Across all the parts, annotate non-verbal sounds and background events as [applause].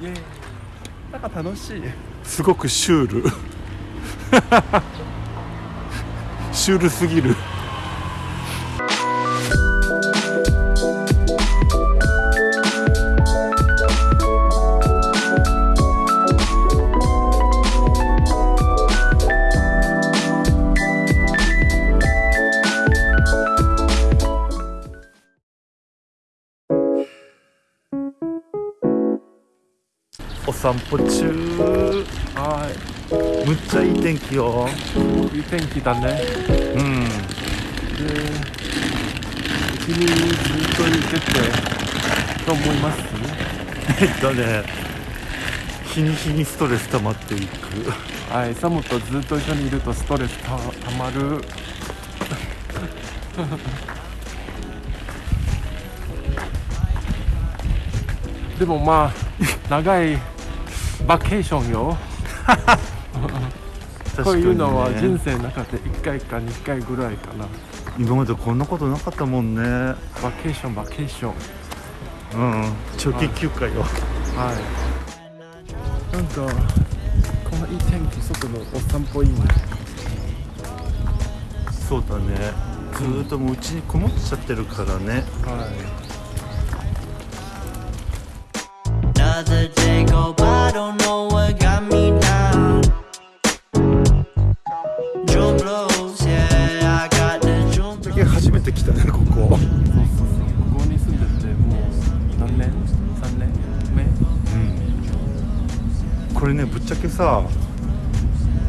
イエーイなんか楽しい。すごくシュール。[laughs] シュールすぎる。お散歩中。はむっちゃいい天気よ。いいい天気だね。うん。で君ずっといててどう思います。えっとね日に日にストレス溜まっていく。はいサムとずっと一緒にいるとストレスたたまる。[laughs] でもまあ長いバケーションよ。[laughs] こういうのは人生の中で1回か2回ぐらいかな。今までこんなことなかったもんね。バケーションバケーション。うん長期休暇よ。はい。なんかこのいい天気外のお散歩いいね。そうだね。ずーっともううちにこもっちゃってるからね。はい Another day go by, don't know what got me down. June blues, yeah, I got the 近初めて来たねここそうそうそうここに住んでてもう何年 ?3 年目うんこれねぶっちゃけさ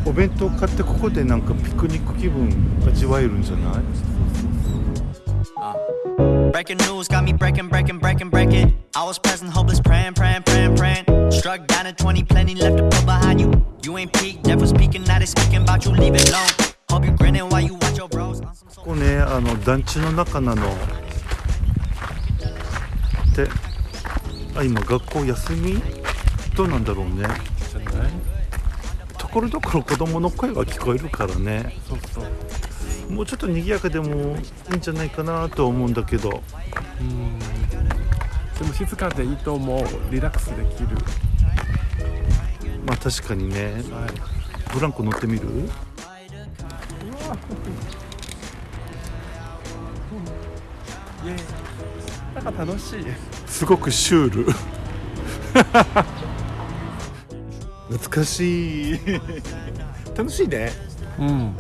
お弁当買ってここでなんかピクニック気分味わえるんじゃない Breaking news got me breaking, breaking, breaking, breaking. I was present, hopeless, praying, praying, praying, praying. Struck down at 20, plenty left to put behind you. You ain't peaked, never speaking, now they speaking about you leaving alone. Hope you grinning while you watch your bros. ここねあの団地の中なのであ今学校休みどうなんだろうねじゃないところどころ子供の声が聞こえるからねそうそうもうちょっと賑やかでもいいんじゃないかなとは思うんだけど。うん。でも静かでいいと思う。リラックスできる。まあ確かにね。はい。ブランコ乗ってみる？イエーイ。なんか楽しい。すごくシュール。[laughs] 懐かしい。楽しいね。うん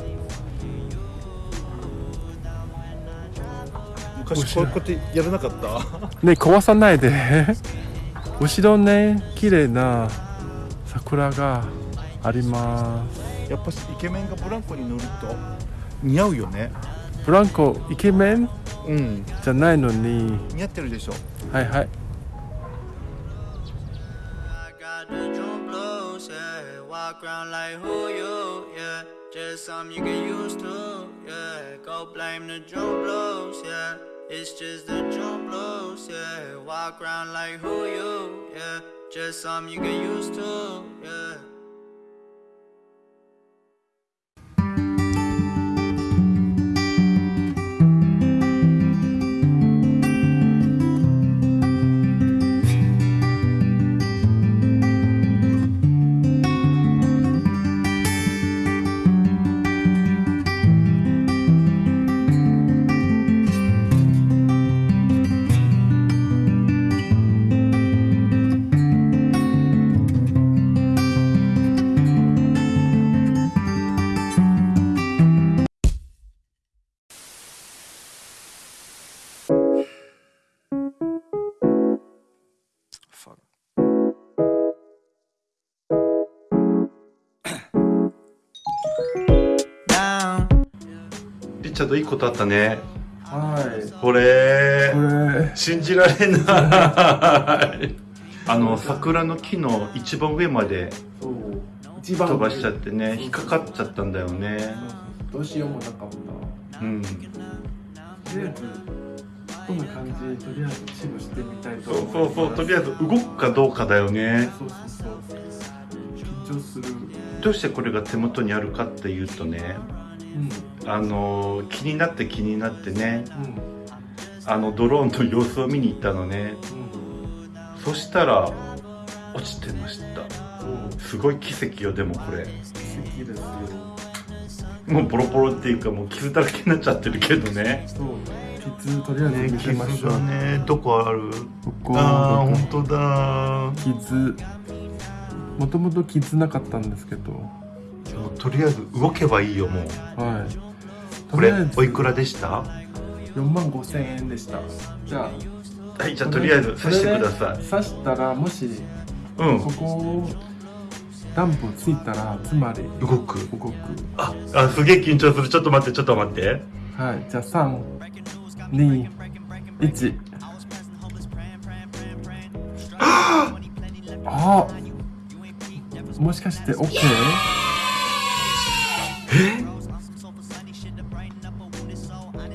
昔こうやってやらなかった。[laughs] ね壊さないで。[laughs] 後ろね綺麗な桜があります。やっぱイケメンがブランコに乗ると似合うよね。ブランコイケメン？うん。じゃないのに。似合ってるでしょ。はいはい It's just the June blues, yeah. Walk around like who you, yeah. Just something you get used to, yeah. リチャードいいことあったね。はい。これ信じられない。[laughs] あの桜の木の一番上まで飛ばしちゃってね引っかかっちゃったんだよね。どうしようもなかった。うん。とりあえずこんな感じとりあえずチームしてみたいとそう思そうそう。とりあえず動くかどうかだよね。そうそうそう。緊張する。どうしてこれが手元にあるかっていうとねうん。あの気になって気になってね。うん。あのドローンの様子を見に行ったのね。うん。そしたら落ちてました。そうすごい奇跡よでもこれ。奇跡ですよ。もうボロボロっていうかもう傷だらけになっちゃってるけどね。そう傷とりあえず見せましょう、ね。どこある？ここあーこ本当だ傷。もともと傷なかったんですけどもうとりあえず動けばいいよもう。はい。これおいくらでした？4万5千円でした。じゃあ。はいじゃあとりあえず刺してください。刺したらもしうん。ここダンプついたらつまり動く。動く。ああすげえ緊張する。ちょっと待ってちょっと待って。はいじゃあ321 [laughs] あもしかして OK?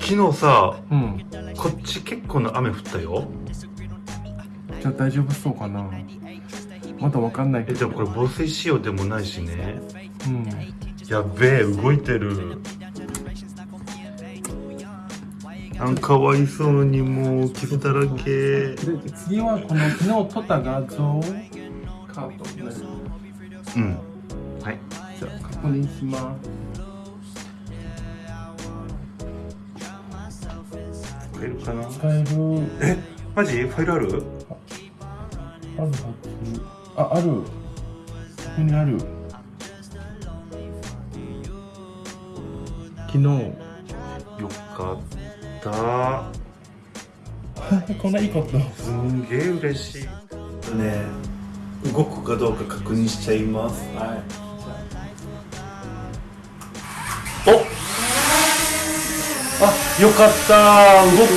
昨日さうん。こっち結構な雨降ったよ。じゃあ大丈夫そうかな。まだわかんないけど。えでもこれ防水仕様でもないしね。うん。やっべえ動いてる。なんかわいそうにもう傷だらけ。で次はこの昨日撮った画像カードねうん。はいじゃあ確認します。使えるかな？使える。えマジ？ファイルある？あるはず。あある。ここにある。昨日。よかった。[laughs] こんないいこと。すんげえ嬉しい。ね動くかどうか確認しちゃいます。はいお。あよかった。動く。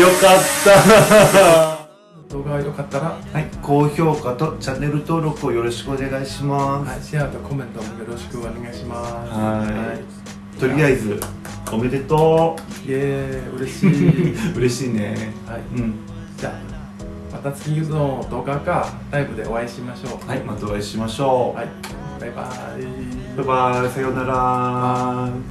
よかった。動画が良かったら、はい。高評価とチャンネル登録をよろしくお願いします。はい、シェアとコメントもよろしくお願いします。はい。とりあえずおめでとイエーイ。嬉しい。う [laughs] 嬉しいね。はい。うん。じゃあまた次の動画かライブでお会いしましょう。はいまたお会いしましょう、はいバイバイ。バイバイ。さようなら。